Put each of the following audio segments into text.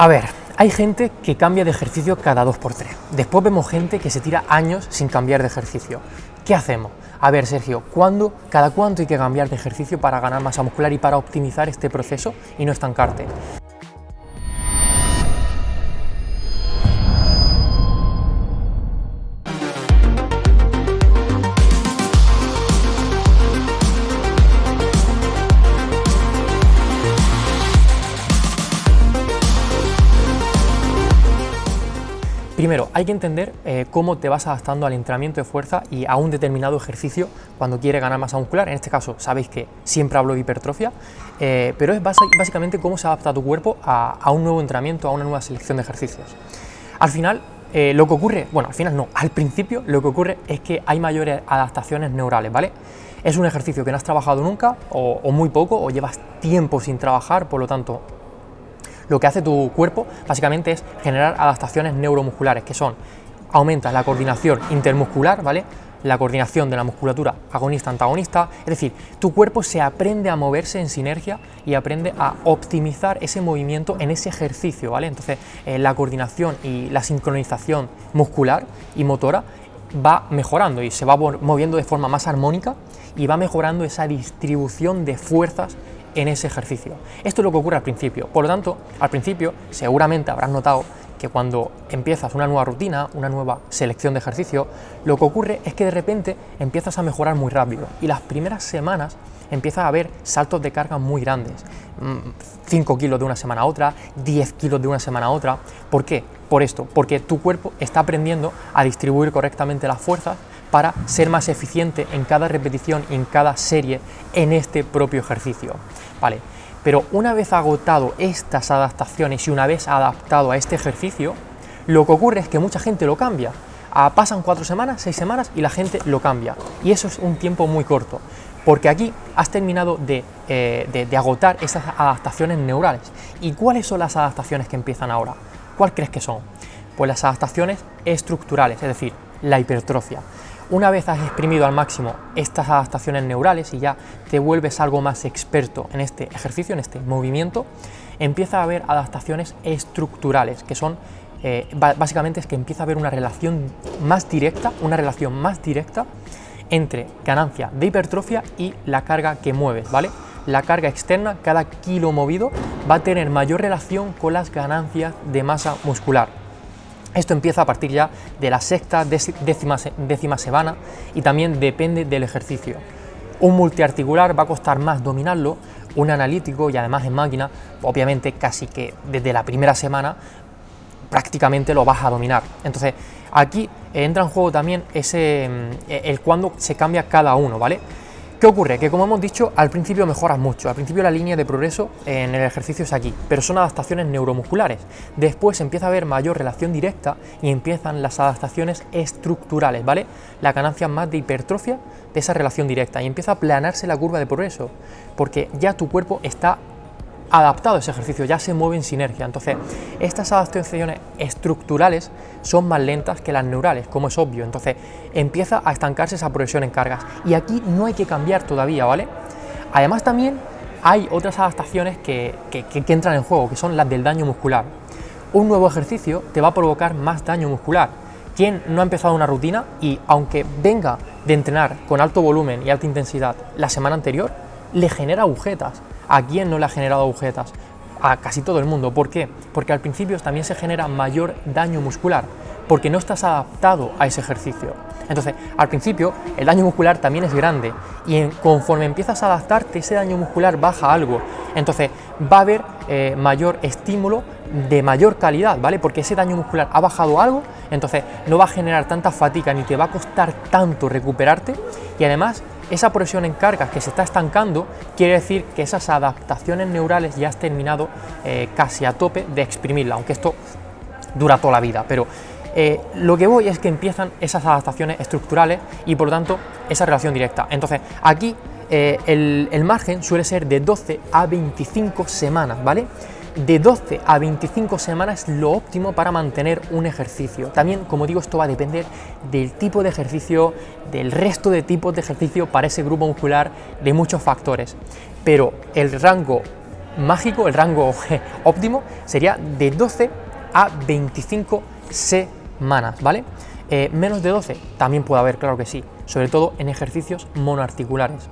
A ver, hay gente que cambia de ejercicio cada 2x3. Después vemos gente que se tira años sin cambiar de ejercicio. ¿Qué hacemos? A ver, Sergio, ¿cuándo, cada cuánto hay que cambiar de ejercicio para ganar masa muscular y para optimizar este proceso y no estancarte? Primero, hay que entender eh, cómo te vas adaptando al entrenamiento de fuerza y a un determinado ejercicio cuando quieres ganar masa muscular. En este caso, sabéis que siempre hablo de hipertrofia, eh, pero es básicamente cómo se adapta tu cuerpo a, un nuevo entrenamiento, a una nueva selección de ejercicios. Al final, eh, lo que ocurre, bueno, al final no, al principio lo que ocurre es que hay mayores adaptaciones neurales, ¿vale? Es un ejercicio que no has trabajado nunca, o, o muy poco, o llevas tiempo sin trabajar, por lo tanto, lo que hace tu cuerpo básicamente es generar adaptaciones neuromusculares, que son, aumenta la coordinación intermuscular, ¿vale? la coordinación de la musculatura agonista-antagonista, es decir, tu cuerpo se aprende a moverse en sinergia y aprende a optimizar ese movimiento en ese ejercicio, ¿vale? Entonces, eh, la coordinación y la sincronización muscular y motora va mejorando y se va moviendo de forma más armónica y va mejorando esa distribución de fuerzas en ese ejercicio. Esto es lo que ocurre al principio. Por lo tanto, al principio seguramente habrás notado que cuando empiezas una nueva rutina, una nueva selección de ejercicio, lo que ocurre es que de repente empiezas a mejorar muy rápido y las primeras semanas empieza a haber saltos de carga muy grandes. 5 mm, kilos de una semana a otra, 10 kilos de una semana a otra. ¿Por qué? Por esto, porque tu cuerpo está aprendiendo a distribuir correctamente las fuerzas para ser más eficiente en cada repetición y en cada serie en este propio ejercicio. Vale, pero una vez agotado estas adaptaciones y una vez adaptado a este ejercicio, lo que ocurre es que mucha gente lo cambia. Ah, pasan cuatro semanas, seis semanas y la gente lo cambia. Y eso es un tiempo muy corto, porque aquí has terminado de, eh, de agotar esas adaptaciones neurales. ¿Y cuáles son las adaptaciones que empiezan ahora? ¿Cuál crees que son? Pues las adaptaciones estructurales, es decir, la hipertrofia. Una vez has exprimido al máximo estas adaptaciones neurales y ya te vuelves algo más experto en este ejercicio, en este movimiento, empieza a haber adaptaciones estructurales, que son eh, básicamente es que empieza a haber una relación más directa, una relación más directa entre ganancia de hipertrofia y la carga que mueves, ¿vale? La carga externa, cada kilo movido, va a tener mayor relación con las ganancias de masa muscular. Esto empieza a partir ya de la sexta, décima, décima semana y también depende del ejercicio. Un multiarticular va a costar más dominarlo, un analítico y además en máquina, obviamente casi que desde la primera semana prácticamente lo vas a dominar. Entonces aquí entra en juego también ese, mm, el cuando se cambia cada uno, ¿vale? ¿Qué ocurre? Que como hemos dicho, al principio mejoras mucho, al principio la línea de progreso en el ejercicio es aquí, pero son adaptaciones neuromusculares. Después empieza a haber mayor relación directa y empiezan las adaptaciones estructurales, ¿vale? La ganancia más de hipertrofia de esa relación directa y empieza a planarse la curva de progreso, porque ya tu cuerpo está adaptado a ese ejercicio, ya se mueve en sinergia. Entonces, estas adaptaciones estructurales son más lentas que las neurales, como es obvio. Entonces, empieza a estancarse esa progresión en cargas. Y aquí no hay que cambiar todavía, ¿vale? Además, también hay otras adaptaciones que, que entran en juego, que son las del daño muscular. Un nuevo ejercicio te va a provocar más daño muscular. Quien no ha empezado una rutina y aunque venga de entrenar con alto volumen y alta intensidad la semana anterior, le genera agujetas ¿A quién no le ha generado agujetas? A casi todo el mundo. ¿Por qué? Porque al principio también se genera mayor daño muscular, porque no estás adaptado a ese ejercicio. Entonces, al principio el daño muscular también es grande y conforme empiezas a adaptarte, ese daño muscular baja algo. Entonces, va a haber eh, mayor estímulo de mayor calidad, ¿vale? Porque ese daño muscular ha bajado algo, entonces no va a generar tanta fatiga ni te va a costar tanto recuperarte y además esa presión en cargas que se está estancando quiere decir que esas adaptaciones neurales ya has terminado eh, casi a tope de exprimirla, aunque esto dura toda la vida, pero eh, lo que voy es que empiezan esas adaptaciones estructurales y por lo tanto esa relación directa. Entonces aquí eh, el, el margen suele ser de 12 a 25 semanas, ¿vale? De 12 a 25 semanas es lo óptimo para mantener un ejercicio. También, como digo, esto va a depender del tipo de ejercicio, del resto de tipos de ejercicio para ese grupo muscular, de muchos factores. Pero el rango mágico, el rango óptimo, sería de 12 a 25 semanas, ¿vale? Eh, menos de 12 también puede haber, claro que sí, sobre todo en ejercicios monoarticulares.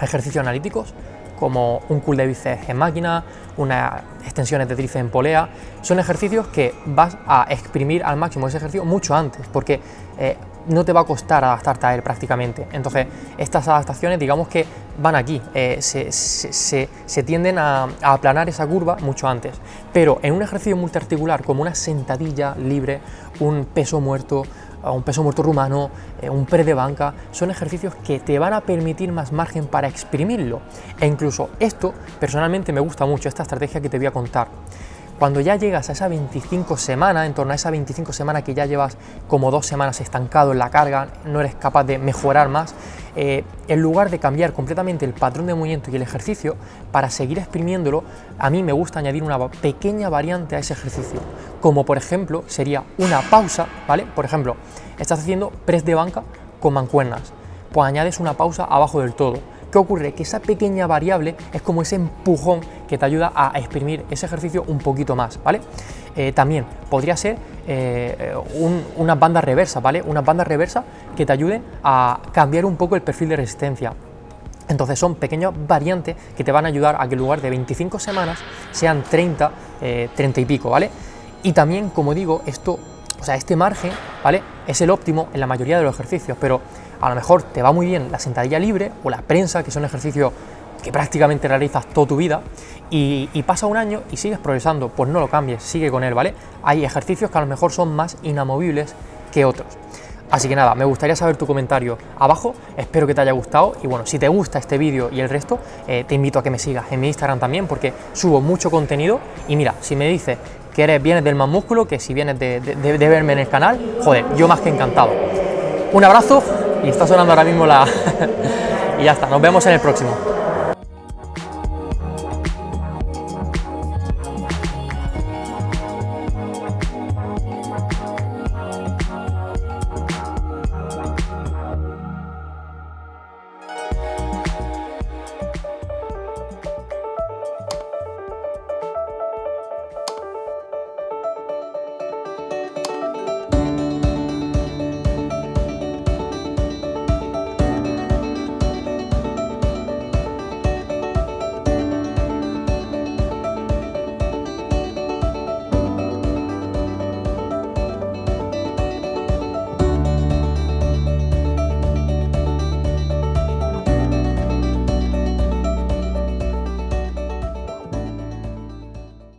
Ejercicios analíticos como un cool de bíceps en máquina, unas extensiones de tríceps en polea, son ejercicios que vas a exprimir al máximo ese ejercicio mucho antes, porque eh, no te va a costar adaptarte a él prácticamente. Entonces, estas adaptaciones, digamos que van aquí, eh, se, tienden a, a, aplanar esa curva mucho antes. Pero en un ejercicio multiarticular, como una sentadilla libre, un peso muerto, un peso muerto rumano, eh, un pre de banca, son ejercicios que te van a permitir más margen para exprimirlo. E incluso esto, personalmente me gusta mucho, esta estrategia que te voy a contar. Cuando ya llegas a esa 25 semana, en torno a esa 25 semana que ya llevas como dos semanas estancado en la carga, no eres capaz de mejorar más, eh, en lugar de cambiar completamente el patrón de movimiento y el ejercicio, para seguir exprimiéndolo, a mí me gusta añadir una pequeña variante a ese ejercicio, como por ejemplo sería una pausa, ¿vale? Por ejemplo, estás haciendo press de banca con mancuernas, pues añades una pausa abajo del todo ¿Qué ocurre? Que esa pequeña variable es como ese empujón que te ayuda a exprimir ese ejercicio un poquito más, ¿vale? Eh, también podría ser eh, unas bandas reversas, ¿vale? Unas bandas reversas que te ayuden a cambiar un poco el perfil de resistencia. Entonces son pequeñas variantes que te van a ayudar a que en lugar de 25 semanas sean 30, 30 eh, y pico, ¿vale? Y también, como digo, esto, o sea, este margen, ¿vale? Es el óptimo en la mayoría de los ejercicios, pero a lo mejor te va muy bien la sentadilla libre o la prensa, que son ejercicios que prácticamente realizas toda tu vida y, pasa un año y sigues progresando, pues no lo cambies, sigue con él, ¿vale? Hay ejercicios que a lo mejor son más inamovibles que otros. Así que nada, me gustaría saber tu comentario abajo, espero que te haya gustado y bueno, si te gusta este vídeo y el resto, eh, te invito a que me sigas en mi Instagram también porque subo mucho contenido y mira, si me dices que eres, vienes del más músculo, que si vienes de verme en el canal, joder, yo más que encantado. Un abrazo y está sonando ahora mismo la... y ya está, nos vemos en el próximo.